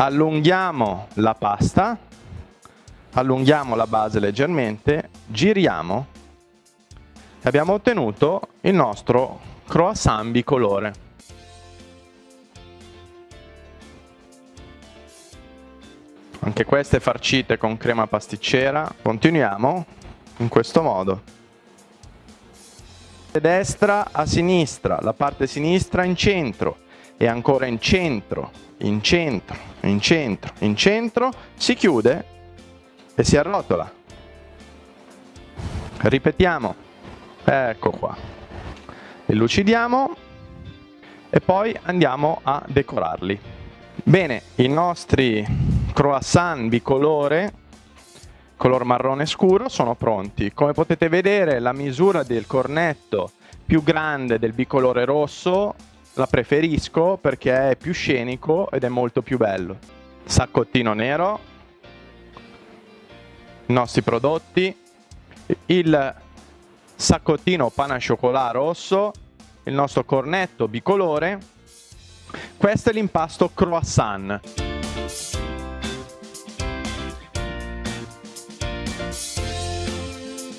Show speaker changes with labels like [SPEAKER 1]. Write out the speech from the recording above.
[SPEAKER 1] allunghiamo la pasta, allunghiamo la base leggermente, giriamo e abbiamo ottenuto il nostro croissant bicolore. Anche queste farcite con crema pasticcera. Continuiamo in questo modo. Destra a sinistra, la parte sinistra in centro e ancora in centro, in centro, in centro, in centro, si chiude e si arrotola. Ripetiamo, ecco qua, elucidiamo e poi andiamo a decorarli. Bene, i nostri croissant bicolore color marrone scuro sono pronti. Come potete vedere la misura del cornetto più grande del bicolore rosso la preferisco perché è più scenico ed è molto più bello. Saccottino nero, i nostri prodotti, il saccottino pana chocolat rosso, il nostro cornetto bicolore, questo è l'impasto croissant.